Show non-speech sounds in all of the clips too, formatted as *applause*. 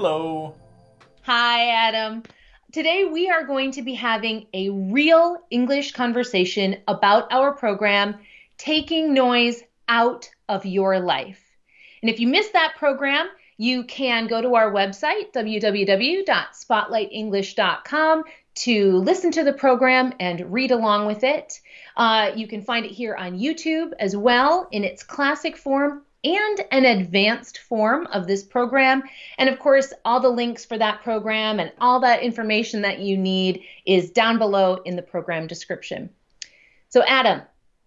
Hello. Hi, Adam. Today we are going to be having a real English conversation about our program, Taking Noise Out of Your Life. And if you missed that program, you can go to our website, www.spotlightenglish.com, to listen to the program and read along with it. Uh, you can find it here on YouTube as well in its classic form and an advanced form of this program. And of course, all the links for that program and all that information that you need is down below in the program description. So, Adam.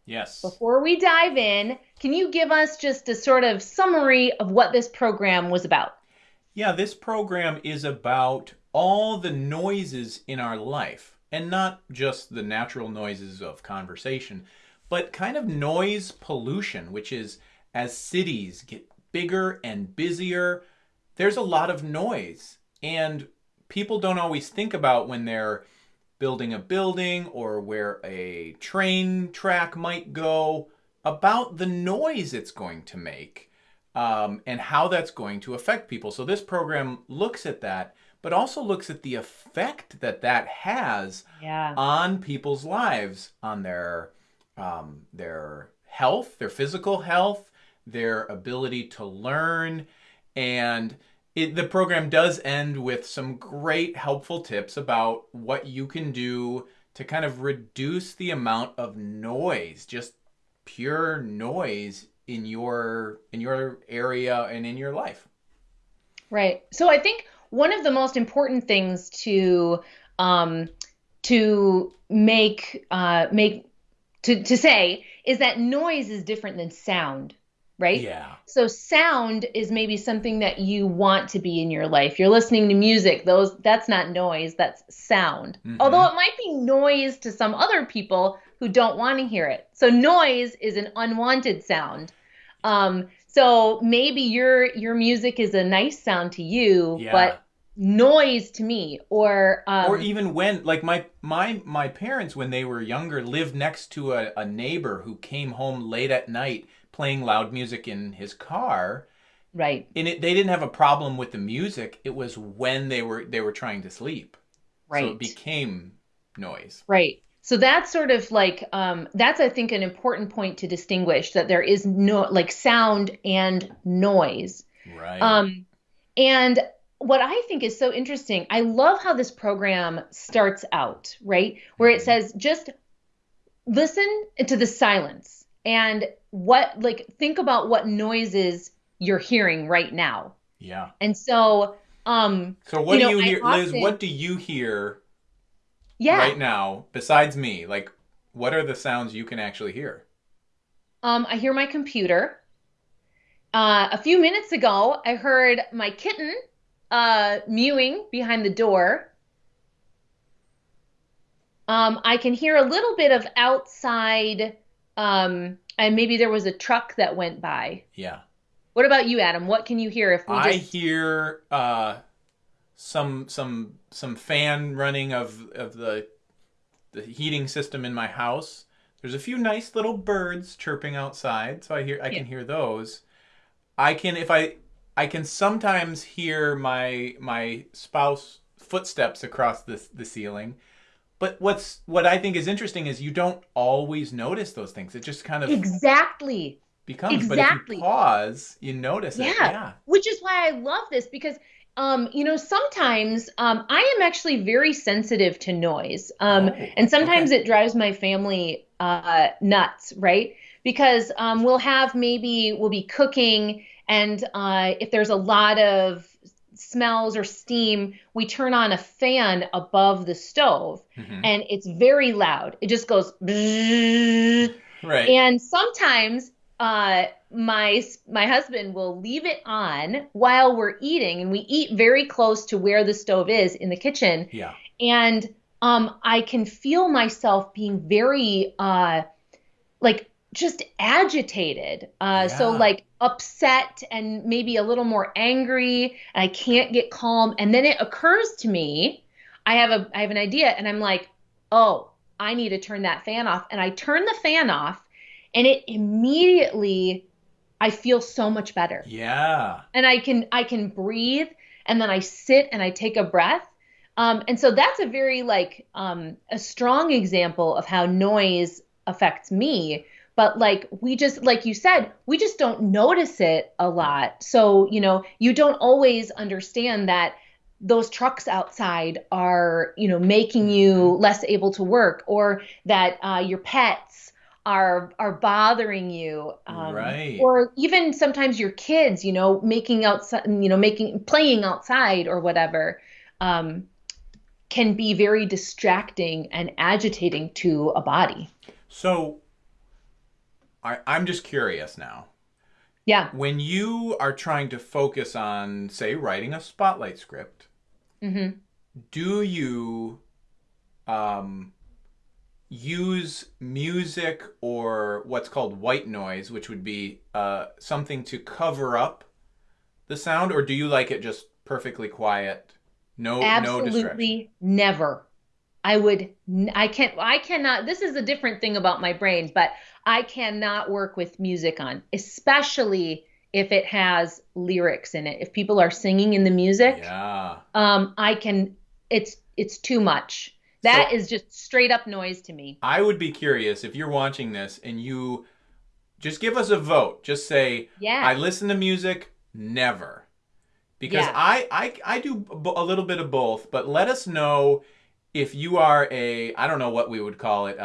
Yes. Before we dive in, can you give us just a sort of summary of what this program was about? Yeah, this program is about all the noises in our life, and not just the natural noises of conversation, but kind of noise pollution, which is as cities get bigger and busier, there's a lot of noise. And people don't always think about when they're building a building or where a train track might go about the noise it's going to make um, and how that's going to affect people. So this program looks at that, but also looks at the effect that that has yeah. on people's lives, on their um, their health, their physical health, their ability to learn. And it, the program does end with some great helpful tips about what you can do to kind of reduce the amount of noise, just pure noise in your in your area and in your life. Right. So I think one of the most important things to um, to make uh, make to, to say is that noise is different than sound right? Yeah. So sound is maybe something that you want to be in your life. You're listening to music, those that's not noise, that's sound. Mm-hmm. Although it might be noise to some other people who don't want to hear it. So noise is an unwanted sound. Um, so maybe your your music is a nice sound to you, yeah. but noise to me or um, or even when like my my my parents when they were younger lived next to a, a neighbor who came home late at night playing loud music in his car. Right. And it, they didn't have a problem with the music. It was when they were they were trying to sleep. Right. So it became noise. Right. So that's sort of like um, that's I think an important point to distinguish that there is no like sound and noise. Right. Um, and what I think is so interesting, I love how this program starts out, right? Where it mm-hmm. says just listen to the silence and what like think about what noises you're hearing right now. Yeah. And so um So what you do know, you hear often, Liz, what do you hear yeah. right now besides me? Like what are the sounds you can actually hear? Um I hear my computer. Uh a few minutes ago I heard my kitten uh mewing behind the door. Um I can hear a little bit of outside um and maybe there was a truck that went by. Yeah. What about you, Adam? What can you hear if we just... I hear uh, some some some fan running of of the the heating system in my house. There's a few nice little birds chirping outside, so I hear I yeah. can hear those. I can if I I can sometimes hear my my spouse footsteps across the the ceiling. But what's what I think is interesting is you don't always notice those things. It just kind of exactly becomes. Exactly. But if you pause, you notice yeah. it. Yeah. Which is why I love this because um, you know, sometimes um, I am actually very sensitive to noise, um, oh, and sometimes okay. it drives my family uh, nuts, right? Because um, we'll have maybe we'll be cooking, and uh, if there's a lot of smells or steam, we turn on a fan above the stove mm-hmm. and it's very loud. It just goes right. And sometimes uh, my my husband will leave it on while we're eating and we eat very close to where the stove is in the kitchen. Yeah. And um, I can feel myself being very uh, like just agitated. Uh, yeah. So like upset and maybe a little more angry, and I can't get calm. And then it occurs to me, I have a I have an idea, and I'm like, oh, I need to turn that fan off. And I turn the fan off, and it immediately I feel so much better. Yeah. And I can I can breathe and then I sit and I take a breath. Um, and so that's a very like um, a strong example of how noise affects me. But like we just like you said, we just don't notice it a lot. So you know you don't always understand that those trucks outside are you know making you Mm-hmm. less able to work or that uh, your pets are are bothering you um, Right. or even sometimes your kids you know making outside you know making playing outside or whatever um, can be very distracting and agitating to a body So I, I'm just curious now. yeah When you are trying to focus on, say, writing a spotlight script, hmm do you um, use music or what's called white noise, which would be uh, something to cover up the sound, or do you like it just perfectly quiet? No, no absolutely never i would I can't i cannot this is a different thing about my brain but i cannot work with music on especially if it has lyrics in it if people are singing in the music Yeah. um i can it's it's too much That So- is just straight up noise to me I would be curious if you're watching this and you just give us a vote. Just say, yeah I listen to music, never. Because Yeah. I, I, I do a little bit of both, but let us know if you are a, I don't know what we would call it,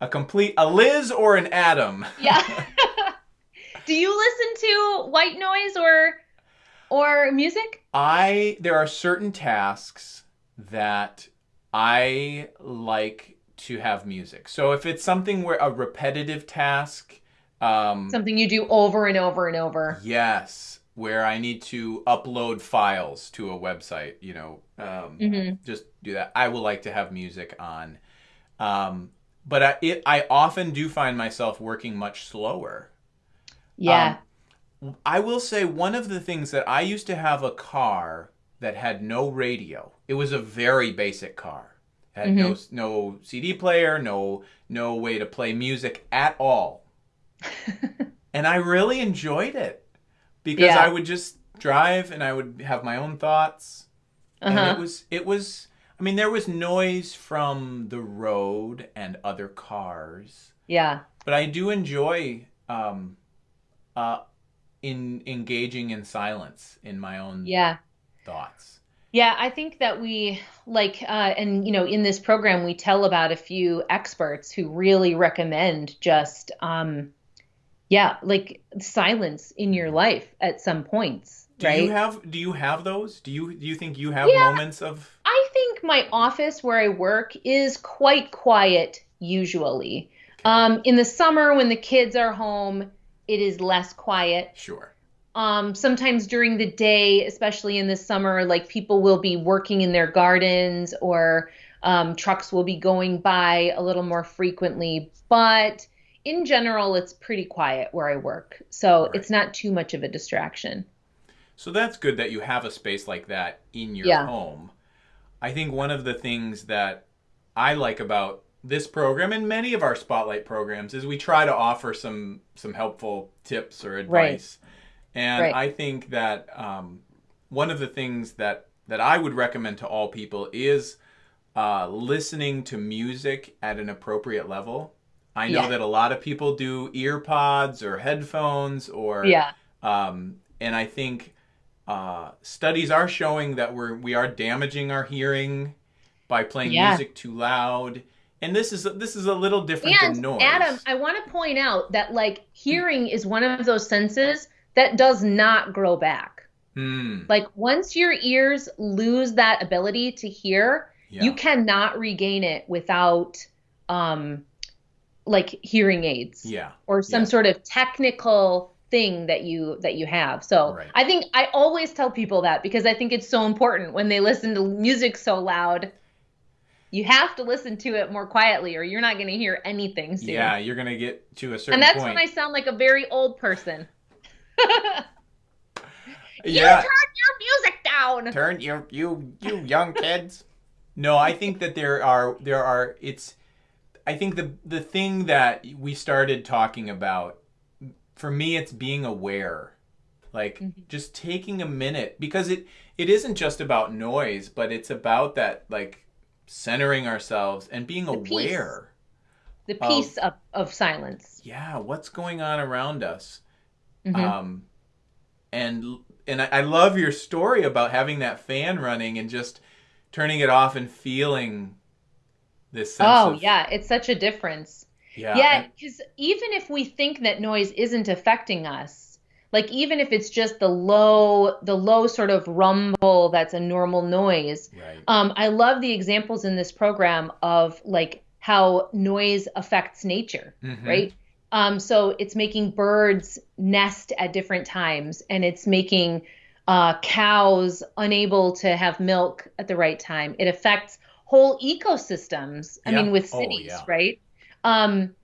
a *laughs* complete, a Liz or an Adam. yeah *laughs* *laughs* do you listen to white noise or or music I, there are certain tasks that I like to have music. So if it's something where a repetitive task, um, something you do over and over and over Yes, where I need to upload files to a website, you know, um, hmm just do that. I will like to have music on, um, but I, it, I often do find myself working much slower. yeah I will say one of the things that I used to have a car that had no radio. It was a very basic car. It had no no CD player, no no way to play music at all. *laughs* and I really enjoyed it because Yeah. I would just drive and I would have my own thoughts. And uh-huh it was it was I mean there was noise from the road and other cars yeah but I do enjoy um, uh, in engaging in silence in my own yeah thoughts. Yeah, I think that we like, uh, and you know, in this program, we tell about a few experts who really recommend just, um, yeah, like silence in your life at some points, Do right? you have do you have those? Do you do you think you have Yeah. moments of I think my office where I work is quite quiet usually. Um, in the summer, when the kids are home, it is less quiet. sure. um, sometimes during the day, especially in the summer, like people will be working in their gardens or um, trucks will be going by a little more frequently. But in general, it's pretty quiet where I work. So Right. it's not too much of a distraction. So that's good that you have a space like that in your Yeah. home. I think one of the things that I like about this program and many of our spotlight programs is we try to offer some some helpful tips or advice. Right. And Right. I think that um, one of the things that that I would recommend to all people is uh, listening to music at an appropriate level. I know Yeah. that a lot of people do ear pods or headphones or Yeah. um, and I think uh, studies are showing that we're we are damaging our hearing by playing Yeah. music too loud. And this is this is a little different than noise. Adam, I want to point out that like hearing is one of those senses that does not grow back. Hmm. Like once your ears lose that ability to hear, Yeah. you cannot regain it without um like hearing aids yeah. or some yeah. sort of technical thing that you that you have. So Right. I think I always tell people that because I think it's so important when they listen to music so loud. You have to listen to it more quietly or you're not going to hear anything soon. Yeah, you're gonna get to a certain and that's point. when I sound like a very old person. *laughs* yeah. You turn your music down. Turn your you you young kids. No, I think that there are there are it's I think the the thing that we started talking about for me it's being aware like Mm-hmm. just taking a minute because it it isn't just about noise but it's about that like centering ourselves and being peace. aware The peace of, of silence. yeah what's going on around us Mhm. um and and I, I love your story about having that fan running and just turning it off and feeling this sense oh, of yeah. It's such a difference. yeah Yeah, because even if we think that noise isn't affecting us, like even if it's just the low, the low sort of rumble that's a normal noise, right um, I love the examples in this program of like how noise affects nature, Mhm. right? Um, so it's making birds nest at different times, and it's making uh, cows unable to have milk at the right time. It affects whole ecosystems. I Yeah. mean, with Oh, cities, yeah. right? Um,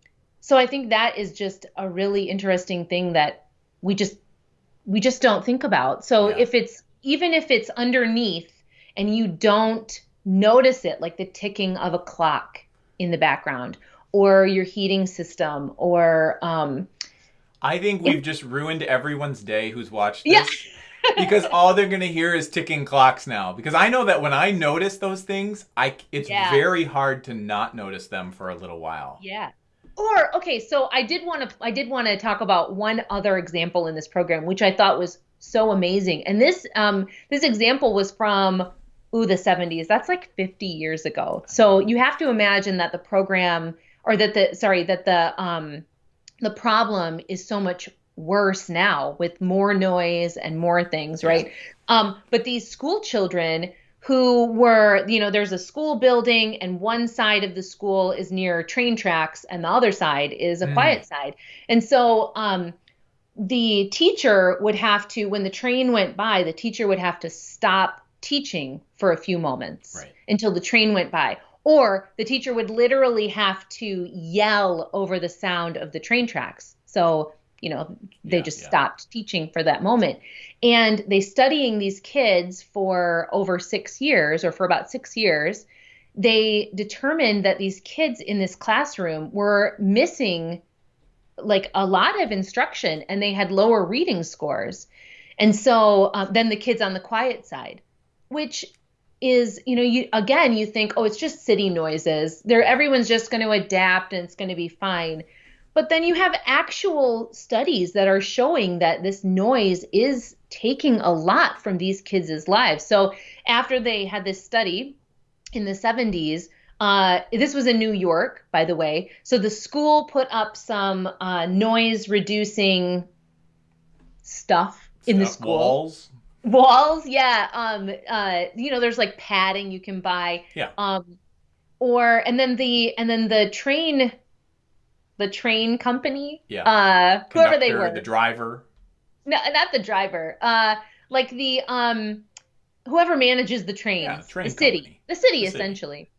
so I think that is just a really interesting thing that we just we just don't think about. So Yeah. if it's even if it's underneath and you don't notice it, like the ticking of a clock in the background, or your heating system, or um, I think we've just ruined everyone's day who's watched this. Yeah. Because all they're going to hear is ticking clocks now. Because I know that when I notice those things, I it's Yeah. very hard to not notice them for a little while. Yeah. Or okay, so I did want to I did want to talk about one other example in this program, which I thought was so amazing. And this um this example was from ooh the 70s. That's like 50 years ago. So you have to imagine that the program or that the sorry that the um the problem is so much worse now with more noise and more things, right? Um, but these school children who were, you know, there's a school building and one side of the school is near train tracks and the other side is a Mm. quiet side. And so um, the teacher would have to, when the train went by, the teacher would have to stop teaching for a few moments Right. until the train went by. Or the teacher would literally have to yell over the sound of the train tracks. So, you know, they Yeah, just yeah. stopped teaching for that moment. And they studying these kids for over six years or for about six years, they determined that these kids in this classroom were missing like a lot of instruction and they had lower reading scores. And so uh, then the kids on the quiet side, which is, you know, you again, you think, oh, it's just city noises. There, everyone's just going to adapt and it's going to be fine. But then you have actual studies that are showing that this noise is taking a lot from these kids' lives. So after they had this study in the 70s, uh, this was in New York, by the way. So the school put up some uh, noise reducing stuff in the school. walls. Walls, yeah. Um, uh, you know, there's like padding you can buy. Yeah. Um, or and then the and then the train, the train company. Yeah. Uh, whoever they were. the driver. No, not the driver. Uh, like the um, whoever manages the trains. Yeah, the train the city. company. The city, The city. essentially.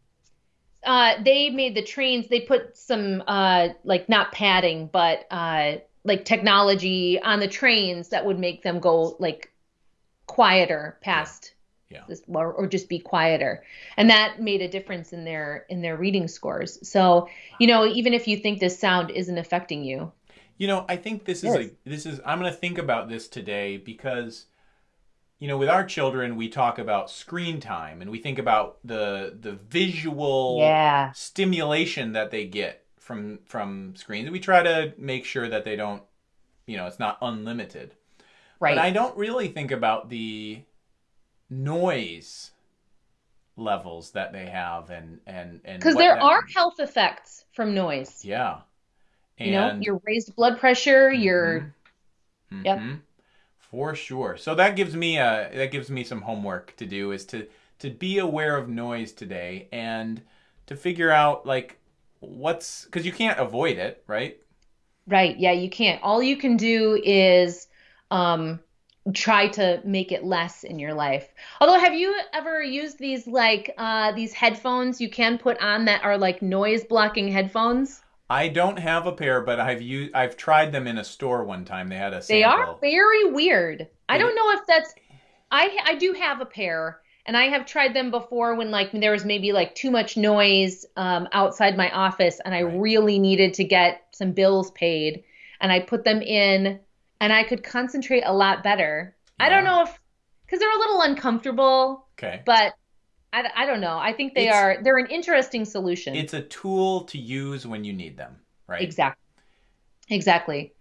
Uh, they made the trains. They put some uh, like not padding, but uh, like technology on the trains that would make them go like quieter past Yeah. or, or just be quieter and that made a difference in their in their reading scores so you know even if you think this sound isn't affecting you You know, I think this is a this is I'm going to think about this today because you know, with our children we talk about screen time and we think about the the visual yeah stimulation that they get from from screens. We try to make sure that they don't, you know, it's not unlimited. right But I don't really think about the noise levels that they have and and and because there are can- health effects from noise yeah. you know And- your raised blood pressure your Mhm. Yep. Mhm. For sure. So that gives me a that gives me some homework to do is to to be aware of noise today and to figure out like what's because you can't avoid it, right? right yeah you can't all you can do is um try to make it less in your life although have you ever used these like uh these headphones you can put on that are like noise blocking headphones I don't have a pair, but I've used I've tried them in a store one time. They had a They are very weird. I don't know if that's I I do have a pair and I have tried them before when like there was maybe like too much noise um, outside my office and I Right. really needed to get some bills paid and I put them in and I could concentrate a lot better. Yeah. I don't know if because they're a little uncomfortable. Okay. But I, I don't know. I think they it's, are they're an interesting solution. It's a tool to use when you need them, right? Exactly. Exactly.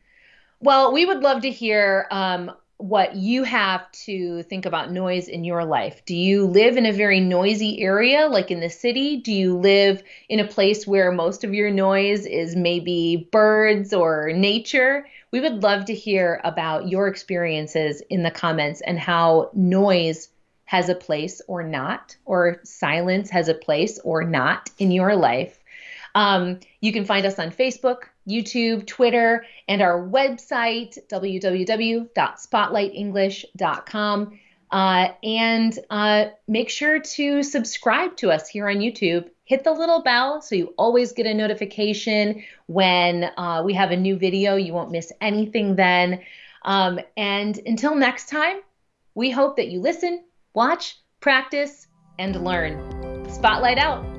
Well, we would love to hear um, what you have to think about noise in your life. Do you live in a very noisy area, like in the city? Do you live in a place where most of your noise is maybe birds or nature? We would love to hear about your experiences in the comments and how noise has a place or not, or silence has a place or not in your life. Um, you can find us on Facebook, YouTube, Twitter, and our website, www.spotlightenglish.com. Uh, and uh, make sure to subscribe to us here on YouTube. Hit the little bell so you always get a notification when uh, we have a new video. You won't miss anything then. Um, and until next time, we hope that you listen, watch, practice, and learn. Spotlight out.